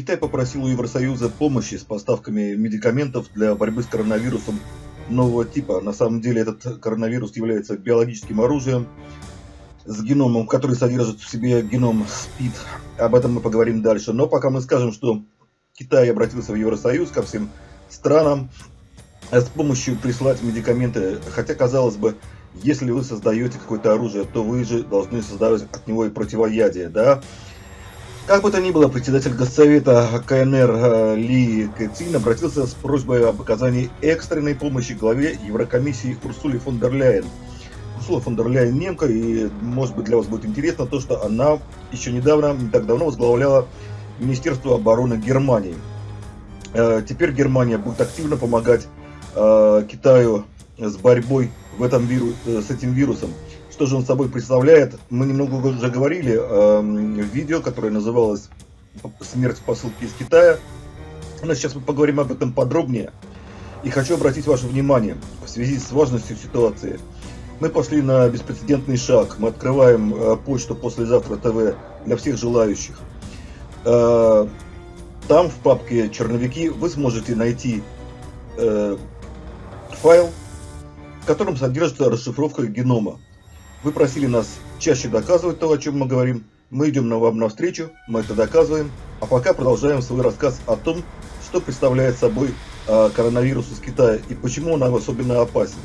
Китай попросил у Евросоюза помощи с поставками медикаментов для борьбы с коронавирусом нового типа. На самом деле этот коронавирус является биологическим оружием с геномом, который содержит в себе геном СПИД. Об этом мы поговорим дальше. Но пока мы скажем, что Китай обратился в Евросоюз ко всем странам с помощью прислать медикаменты. Хотя, казалось бы, если вы создаете какое-то оружие, то вы же должны создавать от него и противоядие, да? Как бы то ни было, председатель Госсовета КНР э, Ли Кэцин обратился с просьбой об оказании экстренной помощи главе Еврокомиссии Урсуле фон дер Ляйен. Урсула фон дер Ляйен немка, и может быть для вас будет интересно то, что она еще недавно, не так давно возглавляла Министерство обороны Германии. Э, теперь Германия будет активно помогать э, Китаю с борьбой в этом виру, с этим вирусом. Что же он собой представляет? Мы немного уже говорили э, в видео, которое называлось «Смерть в посылке из Китая». Но сейчас мы поговорим об этом подробнее. И хочу обратить ваше внимание в связи с важностью ситуации. Мы пошли на беспрецедентный шаг. Мы открываем э, почту послезавтра ТВ для всех желающих. Э, там в папке «Черновики» вы сможете найти э, файл, в котором содержится расшифровка генома. Вы просили нас чаще доказывать то, о чем мы говорим. Мы идем на вам навстречу, мы это доказываем. А пока продолжаем свой рассказ о том, что представляет собой э, коронавирус из Китая и почему он особенно опасен.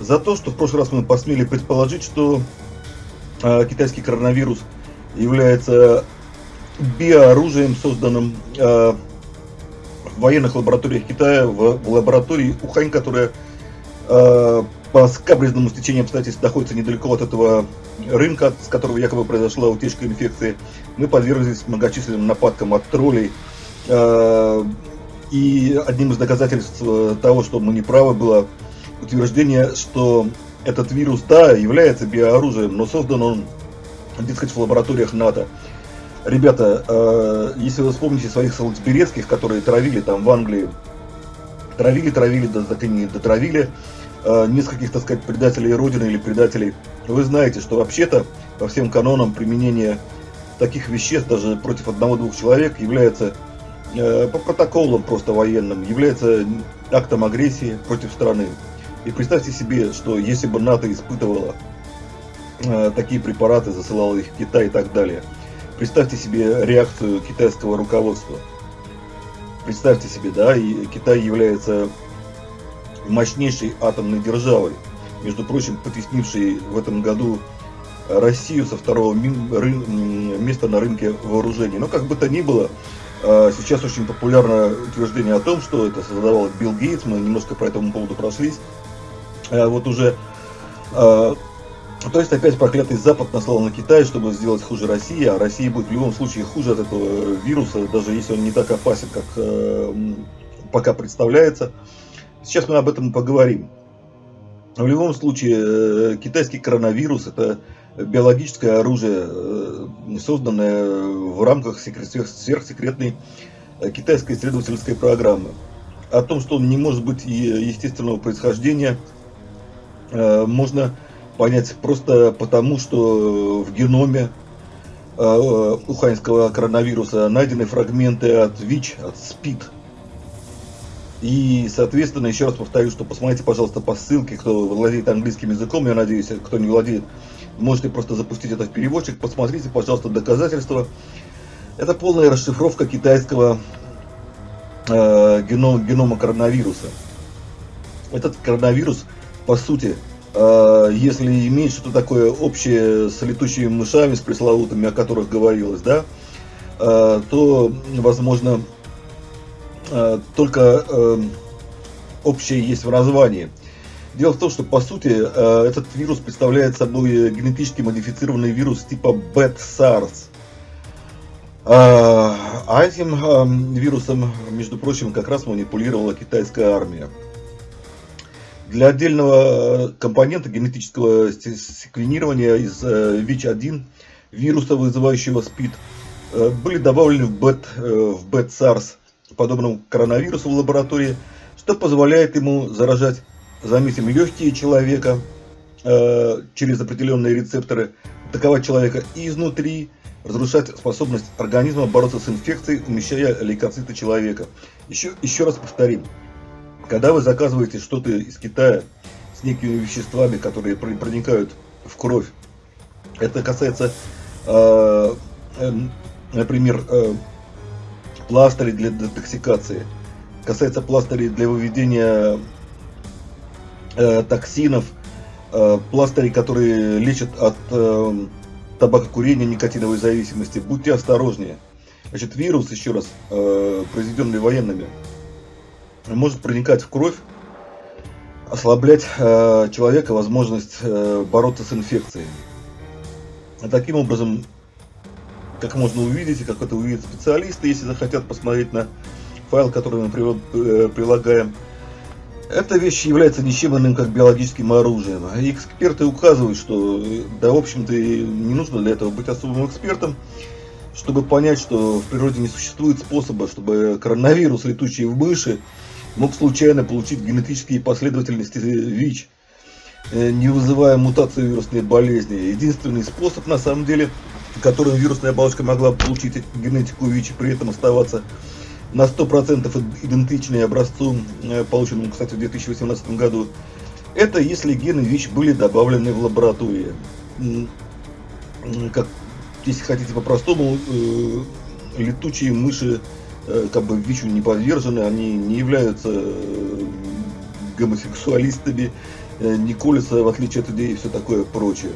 За то, что в прошлый раз мы посмели предположить, что э, китайский коронавирус является биооружием, созданным э, в военных лабораториях Китая, в, в лаборатории Ухань, которая э, по скабрезному стечению обстоятельств находится недалеко от этого рынка, с которого якобы произошла утечка инфекции, мы подверглись многочисленным нападкам от троллей. Э, и одним из доказательств э, того, что мы не правы, было утверждение, что этот вирус, да, является биооружием, но создан он, так сказать, в лабораториях НАТО. Ребята, э, если вы вспомните своих солнцеберецких, которые травили там в Англии, травили, травили, да так и не дотравили э, нескольких, так сказать, предателей Родины или предателей, вы знаете, что вообще-то по всем канонам применения таких веществ даже против одного-двух человек является э, по протоколам просто военным, является актом агрессии против страны. И представьте себе, что если бы НАТО испытывало э, такие препараты, засылало их в Китай и так далее – Представьте себе реакцию китайского руководства. Представьте себе, да, и Китай является мощнейшей атомной державой, между прочим, потеснившей в этом году Россию со второго места на рынке вооружений. Но как бы то ни было, а, сейчас очень популярно утверждение о том, что это создавал Билл Гейтс, мы немножко по этому поводу прошлись. А вот уже а, то есть опять проклятый Запад наслал на Китай, чтобы сделать хуже России, а Россия будет в любом случае хуже от этого вируса, даже если он не так опасен, как э, пока представляется. Сейчас мы об этом поговорим. В любом случае, э, китайский коронавирус это биологическое оружие, э, созданное в рамках сверхсекретной э, китайской исследовательской программы. О том, что он не может быть естественного происхождения, э, можно понять просто потому, что в геноме э, уханьского коронавируса найдены фрагменты от ВИЧ, от СПИД. И, соответственно, еще раз повторю, что посмотрите, пожалуйста, по ссылке, кто владеет английским языком, я надеюсь, кто не владеет, можете просто запустить это в переводчик, посмотрите, пожалуйста, доказательства. Это полная расшифровка китайского э, генома, генома коронавируса. Этот коронавирус, по сути, если иметь что-то такое общее с летучими мышами, с пресловутыми, о которых говорилось, да, а, то, возможно, а, только общее есть в названии. Дело в том, что по сути этот вирус представляет собой генетически модифицированный вирус типа Bad-SARS. А этим вирусом, между прочим, как раз манипулировала китайская армия. Для отдельного э, компонента генетического секвенирования из ВИЧ-1 э, вируса, вызывающего СПИД, э, были добавлены в БЭТ, в БЭТ-САРС, подобному коронавирусу в лаборатории, что позволяет ему заражать, заметим, легкие человека, через определенные рецепторы, атаковать человека изнутри, разрушать способность организма бороться с инфекцией, умещая лейкоциты человека. Еще, еще раз повторим, когда вы заказываете что-то из Китая с некими веществами, которые проникают в кровь, это касается, э, например, э, пластырей для детоксикации, касается пластырей для выведения э, токсинов, э, пластырей, которые лечат от э, табакокурения, никотиновой зависимости. Будьте осторожнее. Значит, вирус, еще раз, э, произведенный военными, может проникать в кровь, ослаблять э, человека возможность э, бороться с инфекцией. И таким образом, как можно увидеть, и как это увидят специалисты, если захотят посмотреть на файл, который мы э, прилагаем, эта вещь является ничем иным, как биологическим оружием. Эксперты указывают, что, да, в общем-то, не нужно для этого быть особым экспертом, чтобы понять, что в природе не существует способа, чтобы коронавирус, летучий в мыши, мог случайно получить генетические последовательности ВИЧ, э, не вызывая мутацию вирусной болезни. Единственный способ, на самом деле, которым вирусная оболочка могла получить генетику ВИЧ и при этом оставаться на 100% идентичной образцу, э, полученному, кстати, в 2018 году, это если гены ВИЧ были добавлены в лаборатории. Как, если хотите по-простому, э, летучие мыши как бы ВИЧу не подвержены, они не являются э, гомосексуалистами, э, не колются, в отличие от людей и все такое прочее.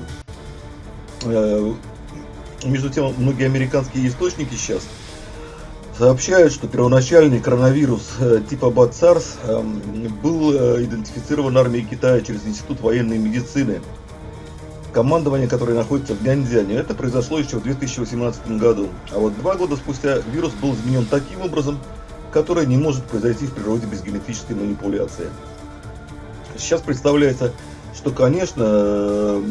Между тем, многие американские источники сейчас сообщают, что первоначальный коронавирус типа БАЦАРС был идентифицирован армией Китая через Институт военной медицины командование, которое находится в Няньцзяне. Это произошло еще в 2018 году. А вот два года спустя вирус был изменен таким образом, который не может произойти в природе без генетической манипуляции. Сейчас представляется, что, конечно, э,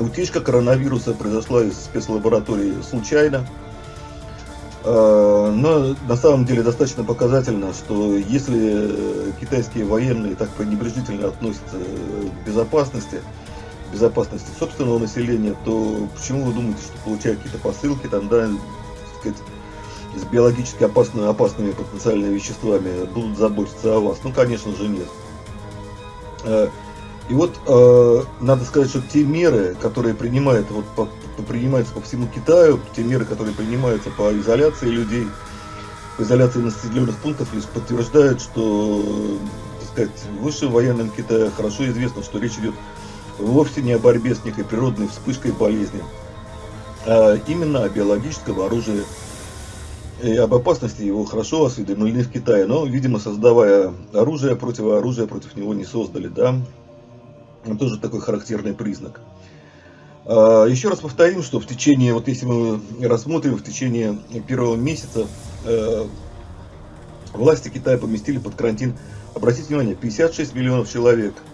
утечка коронавируса произошла из спецлаборатории случайно. Э, но на самом деле достаточно показательно, что если китайские военные так пренебрежительно относятся к безопасности, безопасности собственного населения, то почему вы думаете, что получают какие-то посылки, там, да, сказать, с биологически опасными, опасными потенциальными веществами будут заботиться о вас? Ну, конечно же, нет. Э, и вот э, надо сказать, что те меры, которые принимают, вот, по, принимаются по всему Китаю, те меры, которые принимаются по изоляции людей, по изоляции населенных пунктов, лишь подтверждают, что так сказать, в высшем военном Китае хорошо известно, что речь идет вовсе не о борьбе с некой природной вспышкой болезни, а именно о биологическом оружии и об опасности его хорошо осведомлены в Китае, но, видимо, создавая оружие, противооружие против него не создали, да, тоже такой характерный признак. А, еще раз повторим, что в течение, вот если мы рассмотрим, в течение первого месяца э, власти Китая поместили под карантин, обратите внимание, 56 миллионов человек –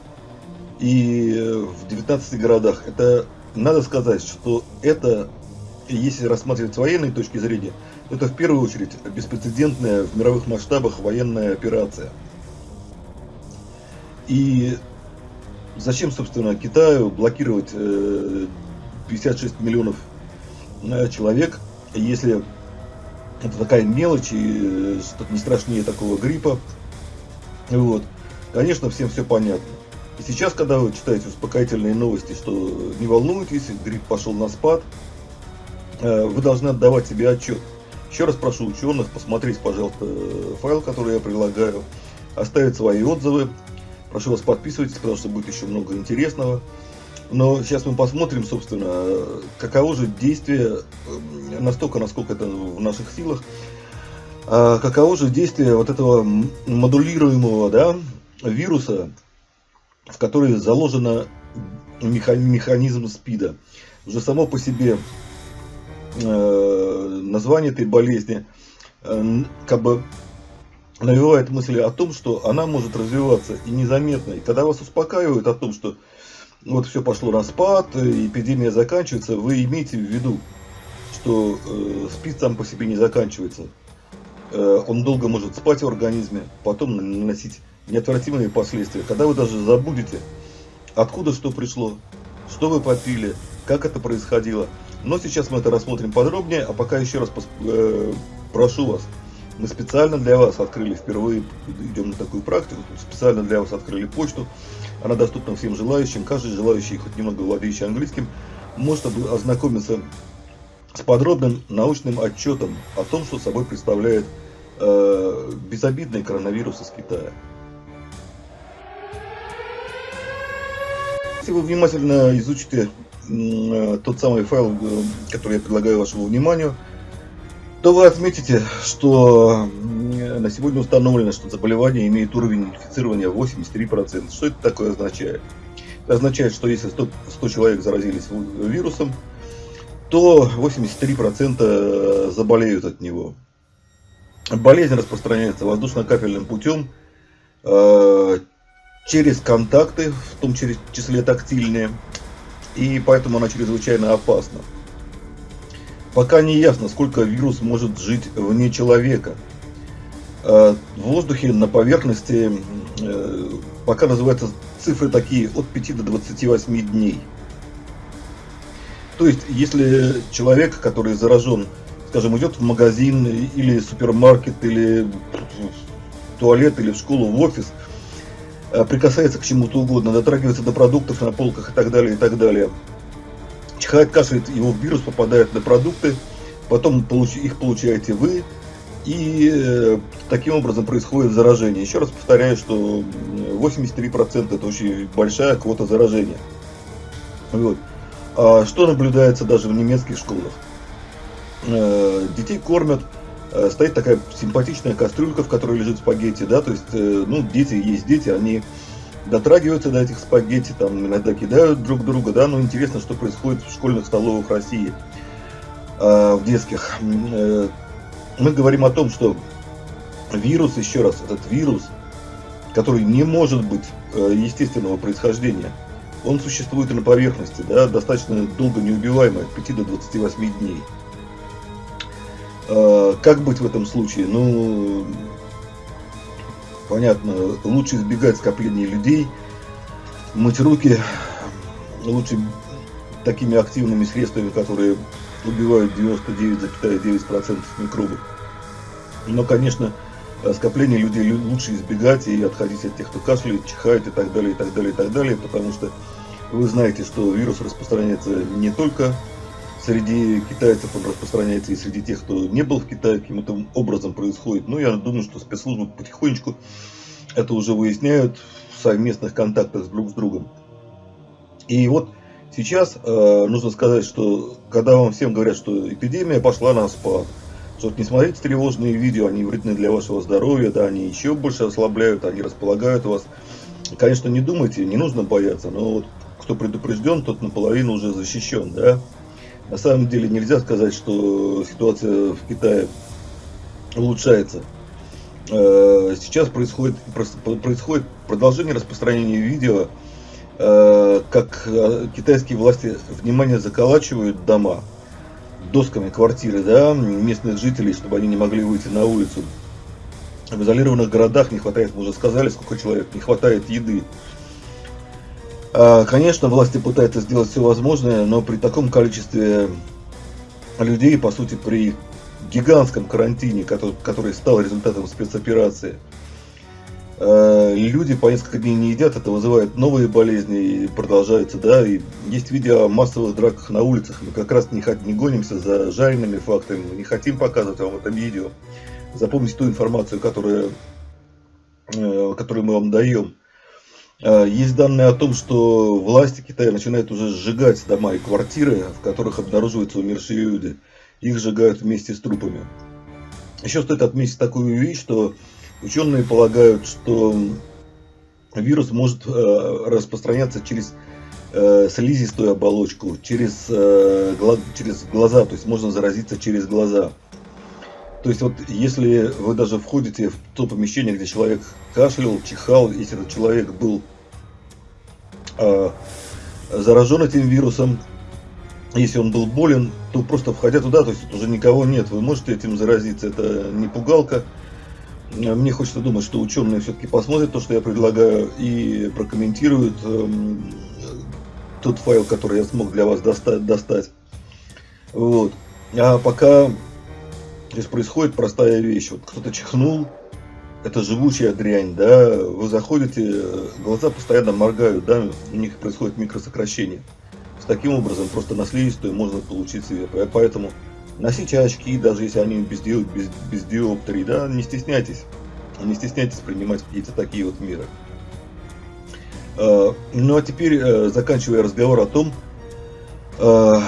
и э, в 19 городах. Это надо сказать, что это, если рассматривать с военной точки зрения, это в первую очередь беспрецедентная в мировых масштабах военная операция. И зачем, собственно, Китаю блокировать 56 э, миллионов э, человек, если это такая мелочь и не страшнее такого гриппа. Вот. Конечно, всем все понятно. И сейчас, когда вы читаете успокоительные новости, что не волнуйтесь, грипп пошел на спад, э, вы должны отдавать себе отчет. Еще раз прошу ученых посмотреть, пожалуйста, файл, который я предлагаю, оставить свои отзывы. Прошу вас подписывайтесь, потому что будет еще много интересного. Но сейчас мы посмотрим, собственно, каково же действие, э, настолько, насколько это в наших силах, а каково же действие вот этого модулируемого да, вируса в которой заложен механизм СПИДа. Уже само по себе э, название этой болезни э, как бы навевает мысли о том, что она может развиваться и незаметно. И когда вас успокаивают о том, что вот все пошло на спад, эпидемия заканчивается, вы имеете в виду, что э, СПИД сам по себе не заканчивается. Э, он долго может спать в организме, потом наносить неотвратимые последствия. Когда вы даже забудете откуда что пришло, что вы попили, как это происходило. Но сейчас мы это рассмотрим подробнее, а пока еще раз э, прошу вас, мы специально для вас открыли впервые, идем на такую практику, специально для вас открыли почту. Она доступна всем желающим. Каждый желающий, хоть немного владеющий английским, может ознакомиться с подробным научным отчетом о том, что собой представляет э, безобидный коронавирус из Китая. Если вы внимательно изучите э, тот самый файл, э, который я предлагаю вашему вниманию, то вы отметите, что на сегодня установлено, что заболевание имеет уровень инфицирования 83%. Что это такое означает? Это означает, что если 100, 100 человек заразились вирусом, то 83% заболеют от него. Болезнь распространяется воздушно-капельным путем, э, через контакты, в том числе тактильные, и поэтому она чрезвычайно опасна. Пока не ясно, сколько вирус может жить вне человека. Э, в воздухе на поверхности э, пока называются цифры такие от 5 до 28 дней. То есть, если человек, который заражен, скажем, идет в магазин или супермаркет, или в туалет, или в школу, в офис, прикасается к чему-то угодно, дотрагивается до продуктов на полках и так далее, и так далее, чихает, кашляет, его вирус попадает на продукты, потом их получаете вы, и э, таким образом происходит заражение. Еще раз повторяю, что 83% это очень большая квота заражения. Вот. А что наблюдается даже в немецких школах? Э, детей кормят, э, стоит такая симпатичная кастрюлька, в которой лежит спагетти, да, то есть, э, ну, дети есть дети, они дотрагиваются до этих спагетти, там иногда кидают друг друга, да, но интересно, что происходит в школьных столовых России, э, в детских. Э, мы говорим о том, что вирус, еще раз, этот вирус, который не может быть э, естественного происхождения, он существует на поверхности, да, достаточно долго неубиваемый, от 5 до 28 дней. Э, как быть в этом случае? Ну, понятно, лучше избегать скопления людей, мыть руки, лучше такими активными средствами, которые убивают 99,9% микробов. Но, конечно, скопление людей лучше избегать и отходить от тех, кто кашляет, чихает и так далее, и так далее, и так далее, потому что вы знаете, что вирус распространяется не только среди китайцев он распространяется и среди тех, кто не был в Китае, каким-то образом происходит. Но я думаю, что спецслужбы потихонечку это уже выясняют в совместных контактах друг с другом. И вот сейчас э, нужно сказать, что когда вам всем говорят, что эпидемия пошла на спад, что не смотрите тревожные видео, они вредны для вашего здоровья, да, они еще больше ослабляют, они располагают вас. Конечно, не думайте, не нужно бояться, но вот кто предупрежден, тот наполовину уже защищен, да. На самом деле нельзя сказать, что ситуация в Китае улучшается. Э, сейчас происходит, происходит продолжение распространения видео, э, как э, китайские власти внимание заколачивают дома досками квартиры да, местных жителей, чтобы они не могли выйти на улицу. В изолированных городах не хватает, мы уже сказали, сколько человек, не хватает еды. А, конечно, власти пытаются сделать все возможное, но при таком количестве людей, по сути, при гигантском карантине, который, который стал результатом спецоперации, а, люди по несколько дней не едят, это вызывает новые болезни и продолжается, да, и есть видео о массовых драках на улицах, мы как раз не, не гонимся за жареными фактами, мы не хотим показывать вам это видео, запомните ту информацию, которую, э, которую мы вам даем. А, есть данные о том, что власти Китая начинают уже сжигать дома и квартиры, в которых обнаруживаются умершие люди. Их сжигают вместе с трупами. Еще стоит отметить такую вещь, что ученые полагают, что вирус может э, распространяться через э, слизистую оболочку, через, э, через глаза, то есть можно заразиться через глаза. То есть вот если вы даже входите в то помещение, где человек кашлял, чихал, если этот человек был э, заражен этим вирусом, если он был болен, то просто входя туда, то есть уже никого нет, вы можете этим заразиться, это не пугалка. Мне хочется думать, что ученые все-таки посмотрят то, что я предлагаю, и прокомментируют эм, тот файл, который я смог для вас достать. достать. Вот. А пока здесь происходит простая вещь. Вот кто-то чихнул, это живучая дрянь, да, вы заходите, глаза постоянно моргают, да, у них происходит микросокращение. С таким образом просто на слизистую можно получить себе. Поэтому носите очки, даже если они без, ди, без, без диоптрии, да, не стесняйтесь. Не стесняйтесь принимать какие-то такие вот меры. А, ну а теперь, э, заканчивая разговор о том, а,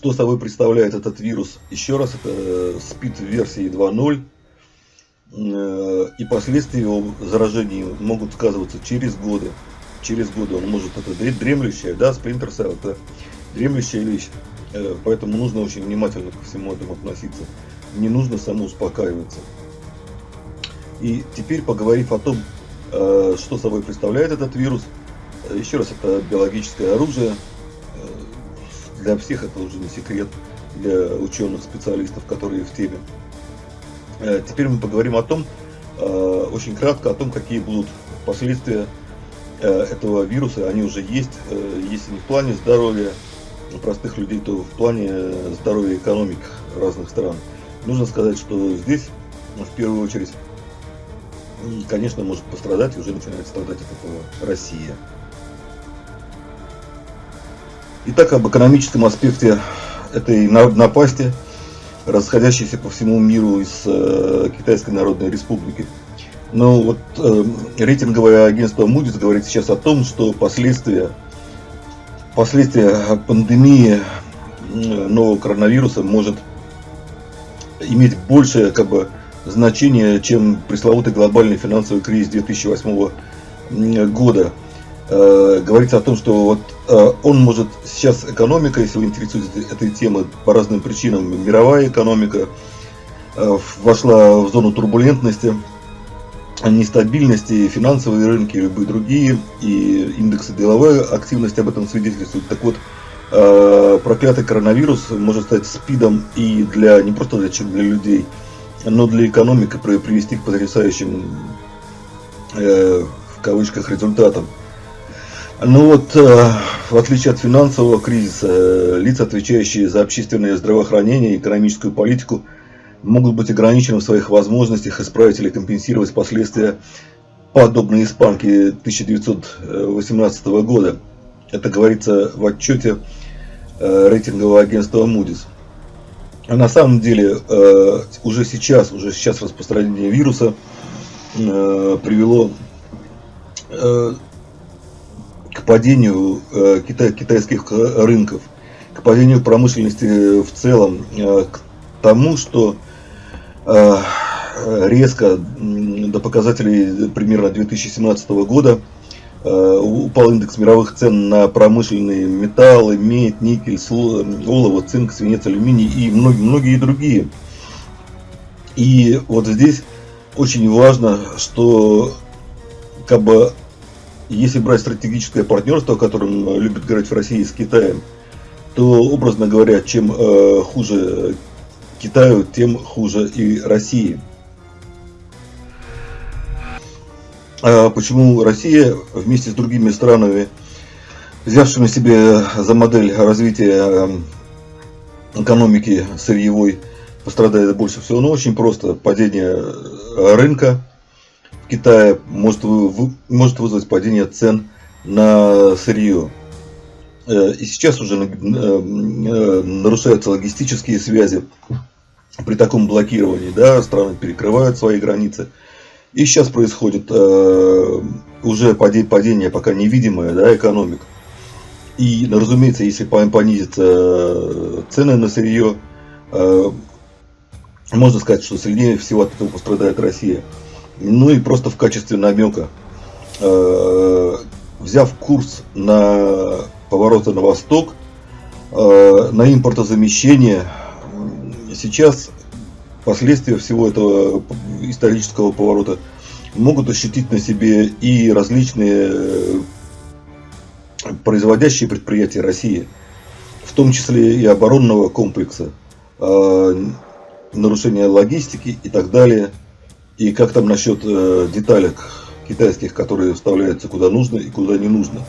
что собой представляет этот вирус. Еще раз, это э, СПИД версии 2.0 э, и последствия его заражения могут сказываться через годы. Через годы он может, это дремлющая, да, Splinter Cell, это дремлющая вещь. Поэтому нужно очень внимательно ко всему этому относиться. Не нужно самоуспокаиваться. И теперь, поговорив о том, Э, что собой представляет этот вирус? Э, еще раз, это биологическое оружие. Э, для всех это уже не секрет, для ученых, специалистов, которые в теме. Теперь мы поговорим о том, очень кратко, о том, какие будут последствия этого вируса. Они уже есть, если не в плане здоровья простых людей, то в плане здоровья экономик разных стран. Нужно сказать, что здесь, в первую очередь, конечно, может пострадать, уже начинает страдать от этого Россия. Итак, об экономическом аспекте этой напасти, расходящейся по всему миру из э, Китайской Народной Республики. Ну вот э, рейтинговое агентство Moody's говорит сейчас о том, что последствия, последствия пандемии нового коронавируса может иметь большее как бы значение, чем пресловутый глобальный финансовый кризис 2008 года. Э, говорится о том, что вот э, он может сейчас экономика, если вы интересуетесь этой темой по разным причинам, мировая экономика э, вошла в зону турбулентности, нестабильности, финансовые рынки любые другие, и индексы деловой активности об этом свидетельствуют. Так вот, проклятый коронавирус может стать спидом и для не просто для, для людей, но для экономики привести к потрясающим э, в кавычках результатам. Ну вот, э, в отличие от финансового кризиса, э, лица, отвечающие за общественное здравоохранение и экономическую политику, могут быть ограничены в своих возможностях исправить или компенсировать последствия подобной испанки 1918 года. Это говорится в отчете э, рейтингового агентства Moody's. А на самом деле уже сейчас, уже сейчас распространение вируса привело к падению китайских рынков, к падению промышленности в целом, к тому, что резко до показателей примерно 2017 года Э, упал индекс мировых цен на промышленные металлы, медь, никель, олово, цинк, свинец, алюминий и многие, многие другие. И вот здесь очень важно, что как бы если брать стратегическое партнерство, о котором любят говорить в России с Китаем, то, образно говоря, чем э, хуже Китаю, тем хуже и России. А почему Россия вместе с другими странами, взявшими себе за модель развития эм, экономики сырьевой, пострадает больше всего? Ну, очень просто. Падение э, рынка в Китае может, может вызвать падение цен на сырье. Э, и сейчас уже э, нарушаются логистические связи при таком блокировании. Да, страны перекрывают свои границы. И сейчас происходит э, уже падение, пока невидимое, да, экономик. И, ну, разумеется, если понизятся э, цены на сырье, э, можно сказать, что сильнее всего от этого пострадает Россия. Ну и просто в качестве намека, э, взяв курс на повороты на восток, э, на импортозамещение, сейчас последствия всего этого исторического поворота могут ощутить на себе и различные э, производящие предприятия России, в том числе и оборонного комплекса. Нарушение логистики и так далее. И как там насчет э, деталек китайских, которые вставляются куда нужно и куда не нужно.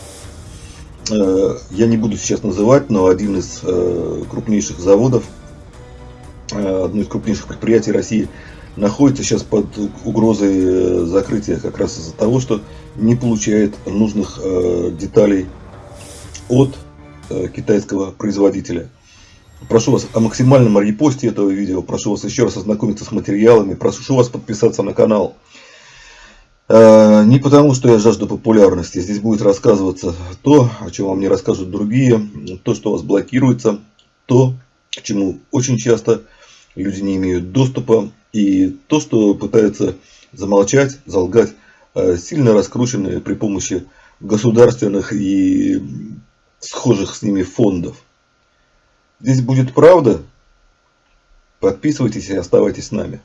Э, я не буду сейчас называть, но один из э, крупнейших заводов, э, одно из крупнейших предприятий России находится сейчас под угрозой закрытия как раз из-за того, что не получает нужных деталей от китайского производителя. Прошу вас о максимальном репосте этого видео, прошу вас еще раз ознакомиться с материалами, прошу вас подписаться на канал. Э, не потому, что я жажду популярности. Здесь будет рассказываться то, о чем вам не расскажут другие, то, что вас блокируется, то, к чему очень часто люди не имеют доступа, и то, что пытаются замолчать, залгать, э, сильно раскрученные при помощи государственных и схожих с ними фондов. Здесь будет правда. Подписывайтесь и оставайтесь с нами.